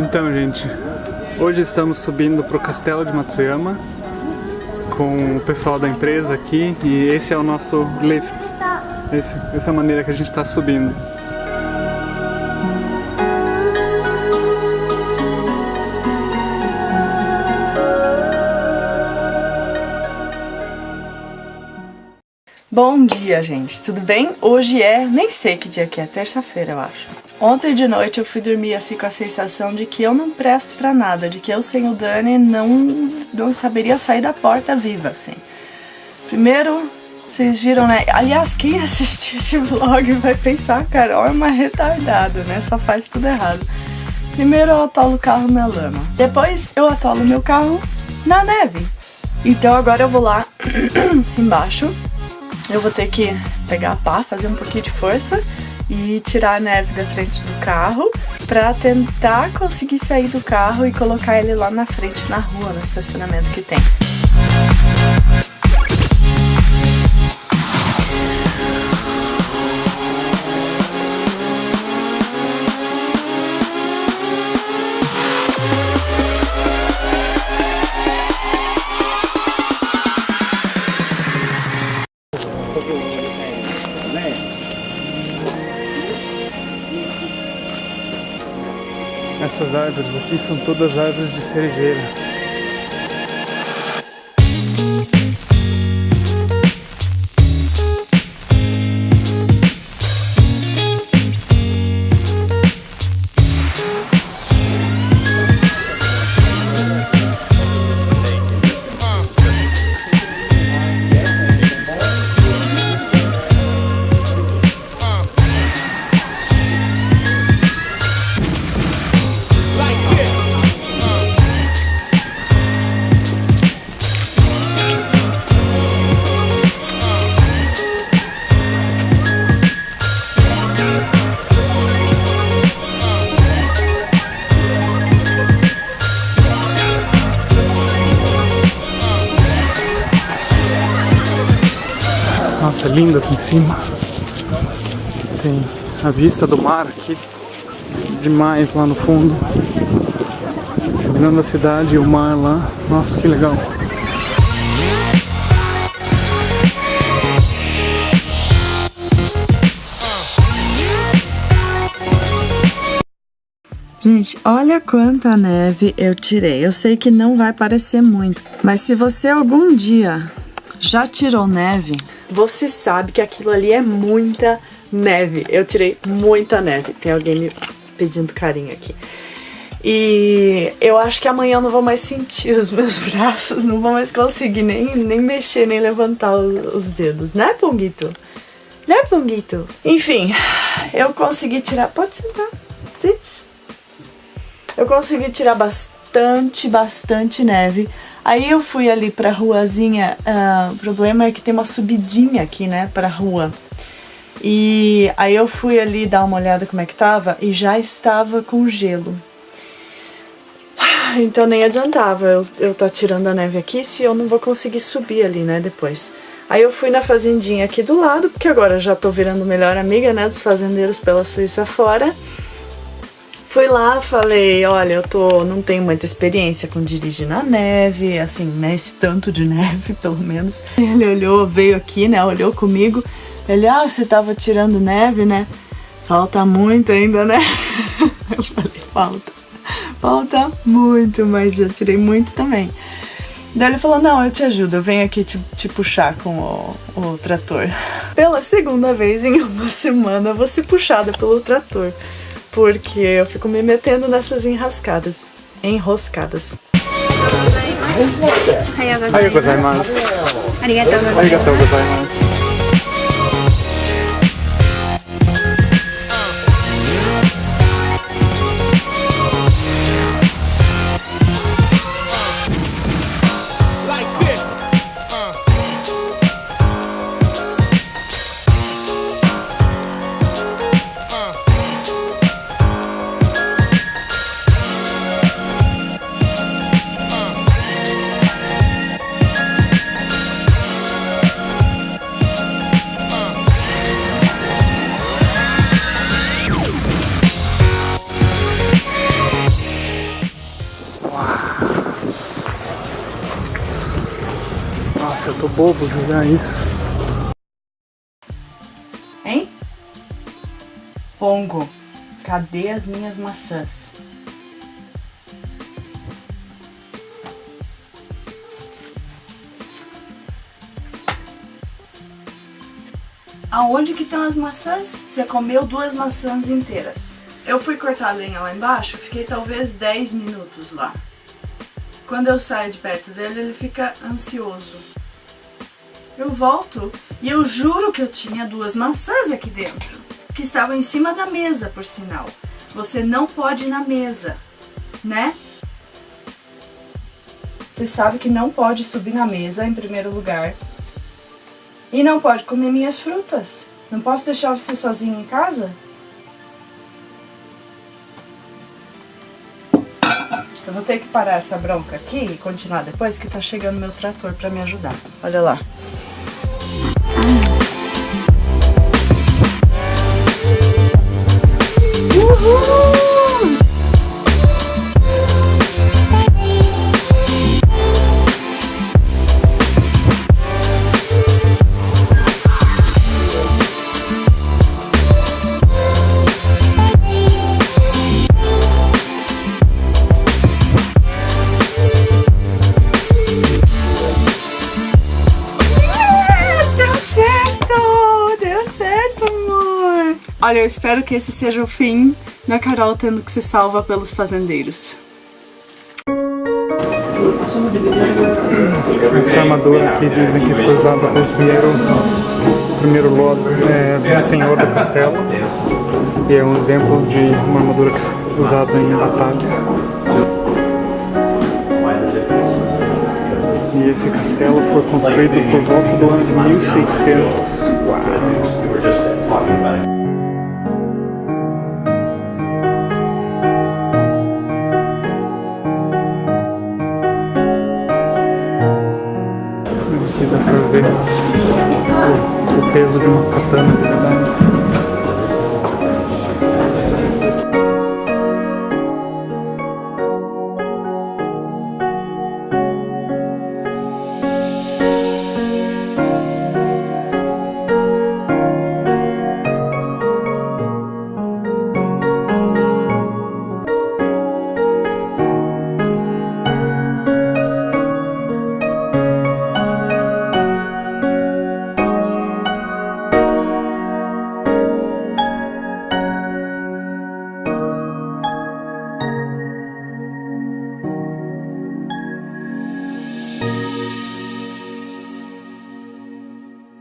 Então, gente, hoje estamos subindo para o Castelo de Matsuyama com o pessoal da empresa aqui e esse é o nosso lift. Esse, essa é a maneira que a gente está subindo. Bom dia, gente. Tudo bem? Hoje é... nem sei que dia que é. Terça-feira, eu acho. Ontem de noite eu fui dormir assim com a sensação de que eu não presto pra nada. De que eu sem o Dani não, não saberia sair da porta viva, assim. Primeiro, vocês viram, né? Aliás, quem assistir esse vlog vai pensar, Carol é uma retardada, né? Só faz tudo errado. Primeiro eu atolo o carro na lama. Depois eu atolo meu carro na neve. Então agora eu vou lá embaixo eu vou ter que pegar a pá, fazer um pouquinho de força e tirar a neve da frente do carro para tentar conseguir sair do carro e colocar ele lá na frente na rua, no estacionamento que tem. Essas árvores aqui são todas árvores de cerejeira. Nossa, é lindo aqui em cima. Tem a vista do mar aqui demais lá no fundo. Terminando a cidade e o mar lá. Nossa, que legal. Gente, olha quanta neve eu tirei. Eu sei que não vai parecer muito, mas se você algum dia já tirou neve, você sabe que aquilo ali é muita neve. Eu tirei muita neve. Tem alguém me pedindo carinho aqui. E eu acho que amanhã eu não vou mais sentir os meus braços, não vou mais conseguir nem, nem mexer, nem levantar os dedos, né, Ponguito? Né, Ponguito? Enfim, eu consegui tirar... Pode sentar. Sits. Eu consegui tirar bastante, bastante neve. Aí eu fui ali pra ruazinha, uh, o problema é que tem uma subidinha aqui, né, pra rua. E aí eu fui ali dar uma olhada como é que tava e já estava com gelo. Então nem adiantava eu, eu tirando a neve aqui se eu não vou conseguir subir ali, né, depois. Aí eu fui na fazendinha aqui do lado, porque agora já tô virando melhor amiga, né, dos fazendeiros pela Suíça fora. Fui lá, falei, olha, eu tô, não tenho muita experiência com dirigir na neve, assim, né, esse tanto de neve, pelo menos. Ele olhou, veio aqui, né, olhou comigo, ele, ah, você tava tirando neve, né? Falta muito ainda, né? Eu falei, falta, falta muito, mas já tirei muito também. Daí ele falou, não, eu te ajudo, eu venho aqui te, te puxar com o, o trator. Pela segunda vez em uma semana, eu vou ser puxada pelo trator porque eu fico me metendo nessas enrascadas, enroscadas. Arigatou gozaimasu. Arigatou gozaimasu. Bobo jogar isso. Hein? Pongo, cadê as minhas maçãs? Aonde que estão as maçãs? Você comeu duas maçãs inteiras. Eu fui cortar a lenha lá embaixo, fiquei talvez 10 minutos lá. Quando eu saio de perto dele, ele fica ansioso. Eu volto e eu juro que eu tinha duas maçãs aqui dentro, que estavam em cima da mesa, por sinal. Você não pode ir na mesa, né? Você sabe que não pode subir na mesa em primeiro lugar, e não pode comer minhas frutas. Não posso deixar você sozinho em casa? Eu vou ter que parar essa bronca aqui e continuar depois que tá chegando meu trator pra me ajudar. Olha lá. Uhul! Olha, eu espero que esse seja o fim da Carol tendo que se salva pelos fazendeiros. Essa armadura aqui dizem que foi usada pelo primeiro, primeiro lord, é, senhor do castelo. E é um exemplo de uma armadura usada em batalha. E esse castelo foi construído por volta do ano de 1600. Uau! Ver o, o peso de uma katana de verdade.